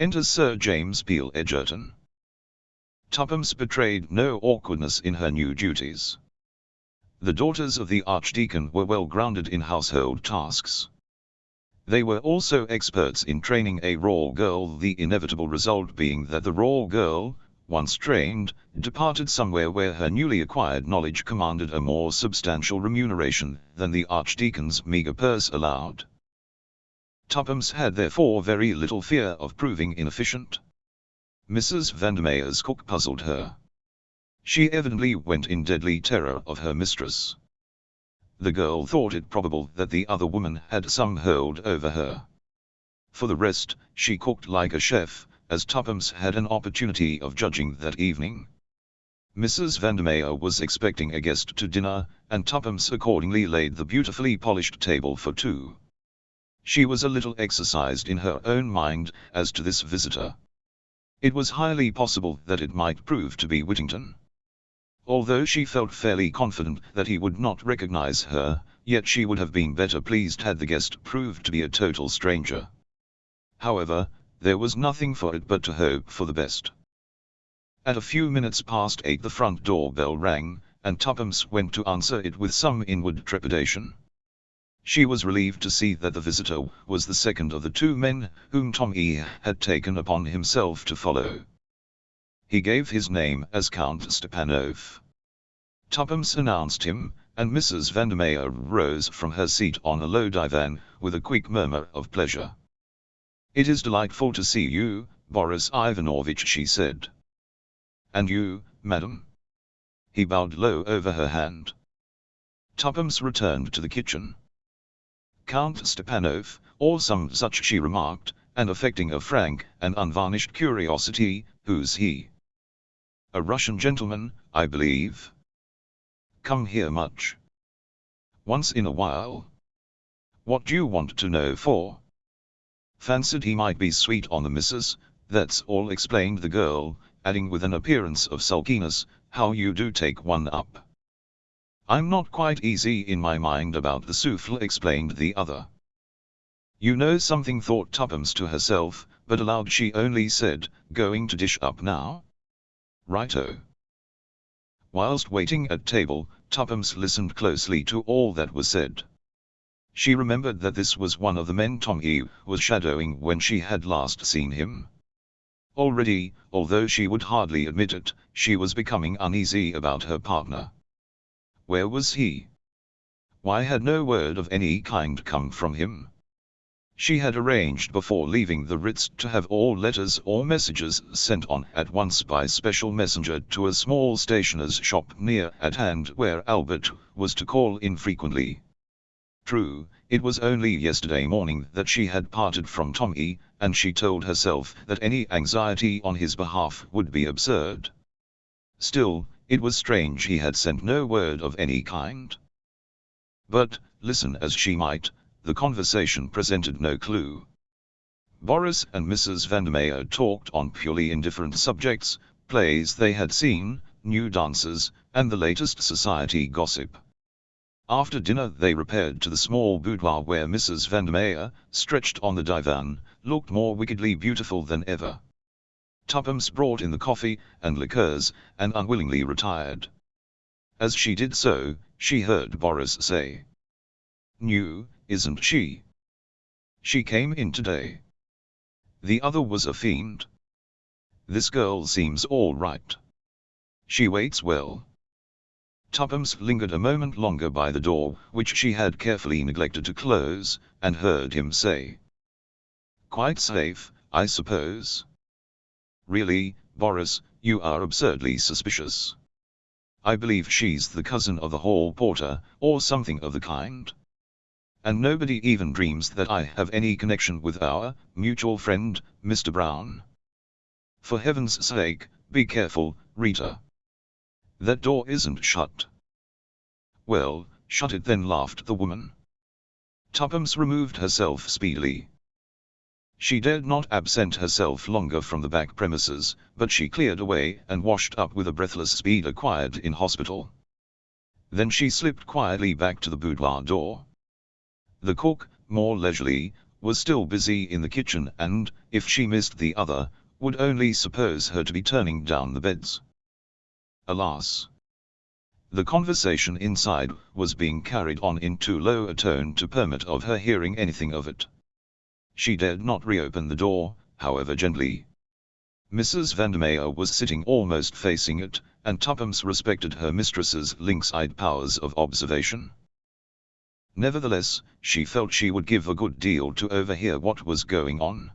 Enter Sir James Peel Edgerton. Tuppence betrayed no awkwardness in her new duties. The daughters of the Archdeacon were well grounded in household tasks. They were also experts in training a raw girl the inevitable result being that the raw girl, once trained, departed somewhere where her newly acquired knowledge commanded a more substantial remuneration than the Archdeacon's meagre purse allowed. Tuppence had therefore very little fear of proving inefficient. Mrs. Vandermeer's cook puzzled her. She evidently went in deadly terror of her mistress. The girl thought it probable that the other woman had some hold over her. For the rest, she cooked like a chef, as Tuppence had an opportunity of judging that evening. Mrs. Vandermeer was expecting a guest to dinner, and Tuppence accordingly laid the beautifully polished table for two. She was a little exercised in her own mind as to this visitor. It was highly possible that it might prove to be Whittington. Although she felt fairly confident that he would not recognize her, yet she would have been better pleased had the guest proved to be a total stranger. However, there was nothing for it but to hope for the best. At a few minutes past eight the front door bell rang, and Tuppence went to answer it with some inward trepidation. She was relieved to see that the visitor was the second of the two men whom Tom E. had taken upon himself to follow. He gave his name as Count Stepanov. Tuppence announced him, and Mrs. Vandermeer rose from her seat on a low divan, with a quick murmur of pleasure. It is delightful to see you, Boris Ivanovitch she said. And you, madam? He bowed low over her hand. Tuppence returned to the kitchen. Count Stepanov, or some such she remarked, and affecting a frank and unvarnished curiosity, who's he? A Russian gentleman, I believe. Come here much. Once in a while. What do you want to know for? Fancied he might be sweet on the missus, that's all explained the girl, adding with an appearance of sulkiness, how you do take one up. I'm not quite easy in my mind about the souffle explained the other. You know something thought Tuppence to herself, but aloud she only said, going to dish up now? Righto. Whilst waiting at table, Tuppence listened closely to all that was said. She remembered that this was one of the men Tom E. was shadowing when she had last seen him. Already, although she would hardly admit it, she was becoming uneasy about her partner. Where was he? Why had no word of any kind come from him? She had arranged before leaving the Ritz to have all letters or messages sent on at once by special messenger to a small stationer's shop near at hand where Albert was to call infrequently. True, it was only yesterday morning that she had parted from Tommy, and she told herself that any anxiety on his behalf would be absurd. Still, it was strange he had sent no word of any kind. But, listen as she might, the conversation presented no clue. Boris and Mrs. Vandermeer talked on purely indifferent subjects, plays they had seen, new dances, and the latest society gossip. After dinner they repaired to the small boudoir where Mrs. Vandermeer, stretched on the divan, looked more wickedly beautiful than ever. Tuppence brought in the coffee and liqueurs, and unwillingly retired. As she did so, she heard Boris say. New, isn't she? She came in today. The other was a fiend. This girl seems all right. She waits well. Tuppence lingered a moment longer by the door, which she had carefully neglected to close, and heard him say. Quite safe, I suppose. Really, Boris, you are absurdly suspicious. I believe she's the cousin of the hall porter, or something of the kind. And nobody even dreams that I have any connection with our mutual friend, Mr. Brown. For heaven's sake, be careful, Rita. That door isn't shut. Well, shut it then laughed the woman. Tuppence removed herself speedily. She dared not absent herself longer from the back premises, but she cleared away and washed up with a breathless speed acquired in hospital. Then she slipped quietly back to the boudoir door. The cook, more leisurely, was still busy in the kitchen and, if she missed the other, would only suppose her to be turning down the beds. Alas! The conversation inside was being carried on in too low a tone to permit of her hearing anything of it. She dared not reopen the door, however gently. Mrs. Vandermeer was sitting almost facing it, and Tuppence respected her mistress's lynx-eyed powers of observation. Nevertheless, she felt she would give a good deal to overhear what was going on.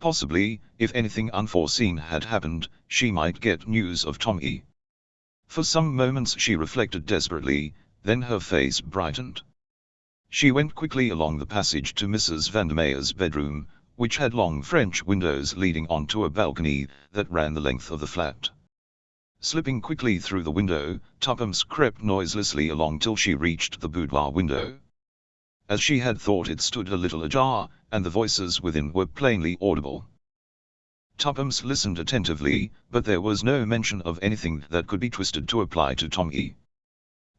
Possibly, if anything unforeseen had happened, she might get news of Tommy. For some moments she reflected desperately, then her face brightened. She went quickly along the passage to Mrs. Vandermeer's bedroom, which had long French windows leading onto a balcony that ran the length of the flat. Slipping quickly through the window, Tuppence crept noiselessly along till she reached the boudoir window. As she had thought it stood a little ajar, and the voices within were plainly audible. Tuppence listened attentively, but there was no mention of anything that could be twisted to apply to Tommy.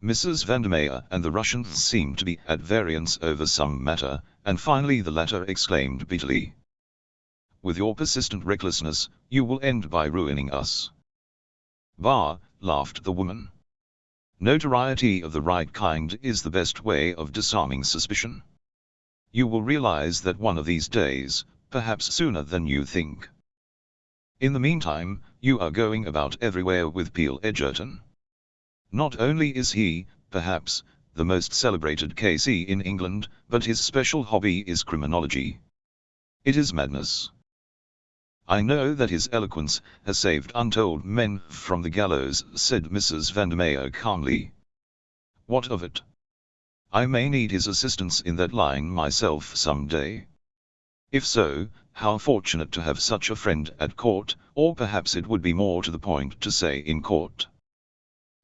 Mrs. Vandermeer and the Russian seemed to be at variance over some matter, and finally the latter exclaimed bitterly. With your persistent recklessness, you will end by ruining us. Bah, laughed the woman. Notoriety of the right kind is the best way of disarming suspicion. You will realize that one of these days, perhaps sooner than you think. In the meantime, you are going about everywhere with Peel Edgerton. Not only is he, perhaps, the most celebrated KC in England, but his special hobby is criminology. It is madness. I know that his eloquence has saved untold men from the gallows, said Mrs. Vandermeer calmly. What of it? I may need his assistance in that line myself some day. If so, how fortunate to have such a friend at court, or perhaps it would be more to the point to say in court.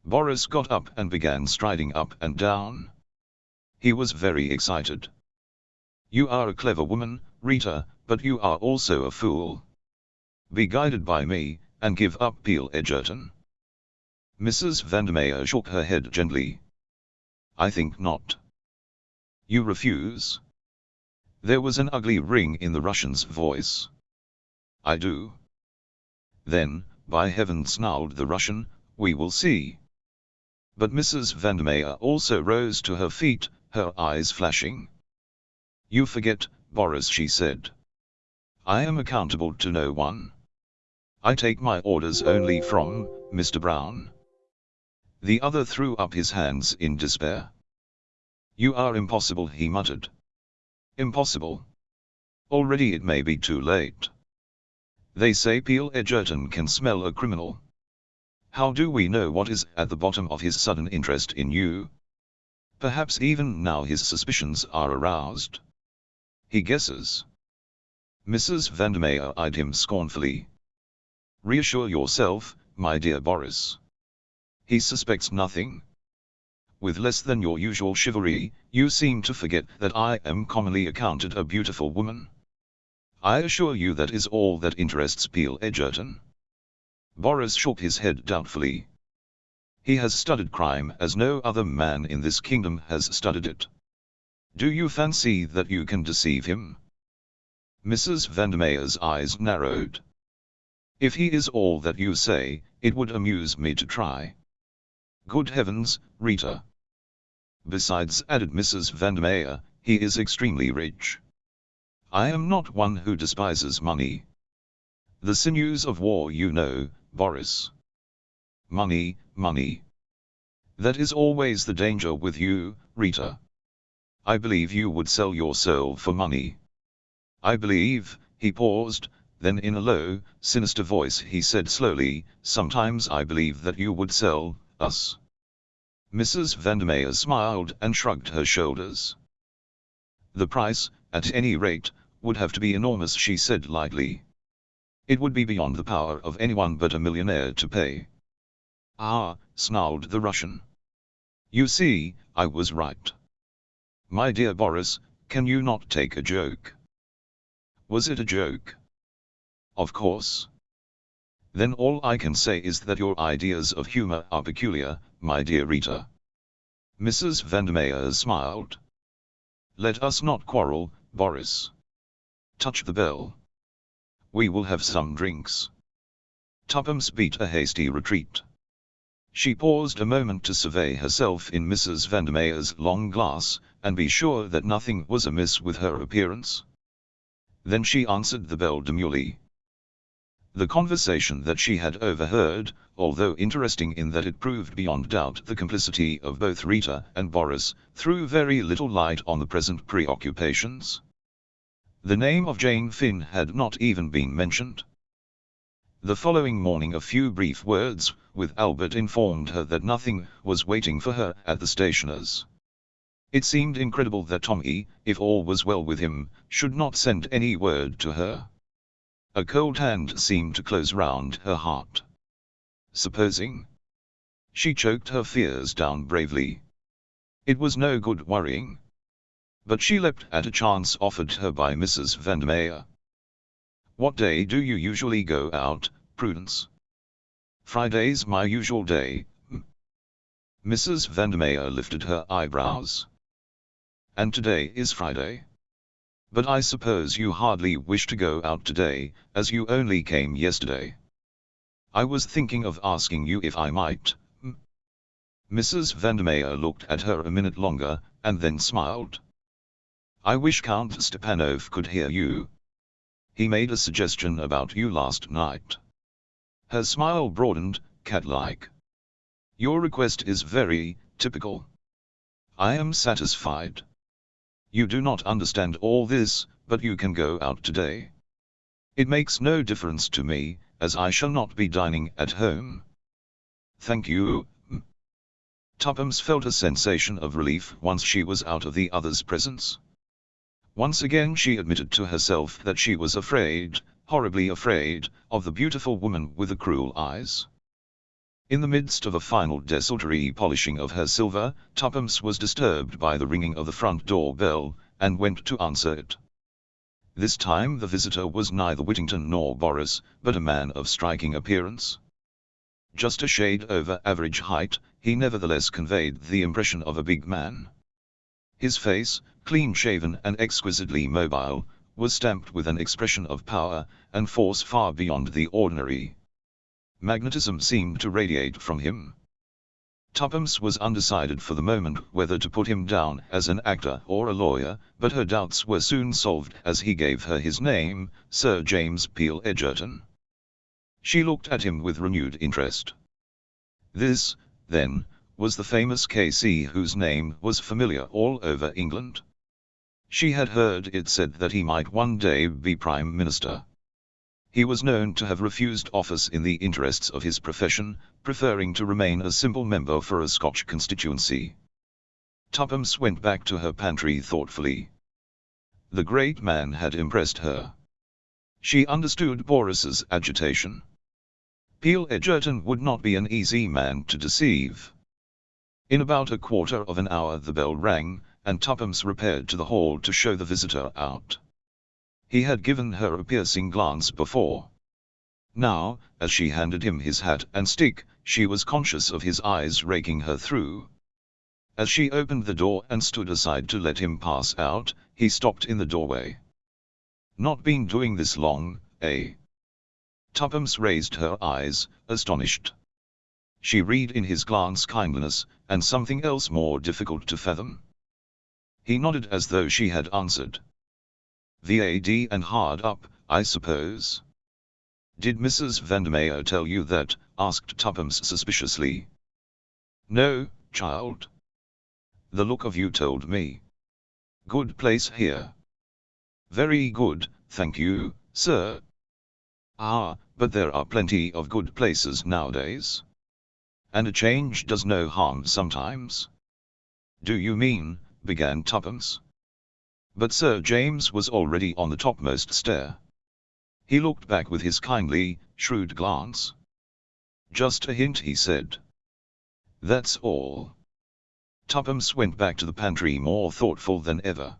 Boris got up and began striding up and down. He was very excited. You are a clever woman, Rita, but you are also a fool. Be guided by me, and give up Peel Edgerton. Mrs. Vandermeer shook her head gently. I think not. You refuse? There was an ugly ring in the Russian's voice. I do. Then, by heaven snarled the Russian, we will see. But Mrs. Vandermeer also rose to her feet, her eyes flashing. You forget, Boris she said. I am accountable to no one. I take my orders only from, Mr. Brown. The other threw up his hands in despair. You are impossible he muttered. Impossible. Already it may be too late. They say Peel Edgerton can smell a criminal. How do we know what is at the bottom of his sudden interest in you? Perhaps even now his suspicions are aroused. He guesses. Mrs. Vandermeer eyed him scornfully. Reassure yourself, my dear Boris. He suspects nothing with less than your usual chivalry, you seem to forget that I am commonly accounted a beautiful woman. I assure you that is all that interests Peel Edgerton. Boris shook his head doubtfully. He has studied crime as no other man in this kingdom has studied it. Do you fancy that you can deceive him? Mrs. Vandermeer's eyes narrowed. If he is all that you say, it would amuse me to try. Good heavens, Rita. Besides, added Mrs. Vandermeer, he is extremely rich. I am not one who despises money. The sinews of war you know, Boris. Money, money. That is always the danger with you, Rita. I believe you would sell your soul for money. I believe, he paused, then in a low, sinister voice he said slowly, sometimes I believe that you would sell, us. Mrs. Vandermeer smiled and shrugged her shoulders. The price, at any rate, would have to be enormous she said lightly. It would be beyond the power of anyone but a millionaire to pay. Ah, snarled the Russian. You see, I was right. My dear Boris, can you not take a joke? Was it a joke? Of course. Then all I can say is that your ideas of humor are peculiar, my dear Rita. Mrs. Vandermeer smiled. Let us not quarrel, Boris. Touch the bell. We will have some drinks. Tuppence beat a hasty retreat. She paused a moment to survey herself in Mrs. Vandermeer's long glass, and be sure that nothing was amiss with her appearance. Then she answered the bell demurely. The conversation that she had overheard, although interesting in that it proved beyond doubt the complicity of both Rita and Boris, threw very little light on the present preoccupations. The name of Jane Finn had not even been mentioned. The following morning a few brief words with Albert informed her that nothing was waiting for her at the stationer's. It seemed incredible that Tommy, if all was well with him, should not send any word to her. A cold hand seemed to close round her heart. Supposing? She choked her fears down bravely. It was no good worrying. But she leapt at a chance offered her by Mrs. Vandermeer. What day do you usually go out, Prudence? Friday's my usual day. Hmm. Mrs. Vandermeer lifted her eyebrows. And today is Friday? But I suppose you hardly wish to go out today, as you only came yesterday. I was thinking of asking you if I might. Hmm. Mrs. Vandermeer looked at her a minute longer, and then smiled. I wish Count Stepanov could hear you. He made a suggestion about you last night. Her smile broadened, cat-like. Your request is very, typical. I am satisfied. You do not understand all this, but you can go out today. It makes no difference to me, as I shall not be dining at home. Thank you. Tuppence felt a sensation of relief once she was out of the other's presence. Once again she admitted to herself that she was afraid, horribly afraid, of the beautiful woman with the cruel eyes. In the midst of a final desultory polishing of her silver, Tuppence was disturbed by the ringing of the front door bell, and went to answer it. This time the visitor was neither Whittington nor Boris, but a man of striking appearance. Just a shade over average height, he nevertheless conveyed the impression of a big man. His face, clean-shaven and exquisitely mobile, was stamped with an expression of power and force far beyond the ordinary. Magnetism seemed to radiate from him. Tuppence was undecided for the moment whether to put him down as an actor or a lawyer, but her doubts were soon solved as he gave her his name, Sir James Peel Edgerton. She looked at him with renewed interest. This, then, was the famous K.C. whose name was familiar all over England. She had heard it said that he might one day be Prime Minister. He was known to have refused office in the interests of his profession, preferring to remain a simple member for a Scotch constituency. Tuppence went back to her pantry thoughtfully. The great man had impressed her. She understood Boris's agitation. Peel Edgerton would not be an easy man to deceive. In about a quarter of an hour the bell rang, and Tuppence repaired to the hall to show the visitor out. He had given her a piercing glance before. Now, as she handed him his hat and stick, she was conscious of his eyes raking her through. As she opened the door and stood aside to let him pass out, he stopped in the doorway. Not been doing this long, eh? Tuppence raised her eyes, astonished. She read in his glance kindliness, and something else more difficult to fathom. He nodded as though she had answered. VAD and hard up, I suppose. Did Mrs. Vandermeer tell you that? asked Tuppence suspiciously. No, child. The look of you told me. Good place here. Very good, thank you, sir. Ah, but there are plenty of good places nowadays. And a change does no harm sometimes. Do you mean, began Tuppence. But Sir James was already on the topmost stair. He looked back with his kindly, shrewd glance. Just a hint he said. That's all. Tuppence went back to the pantry more thoughtful than ever.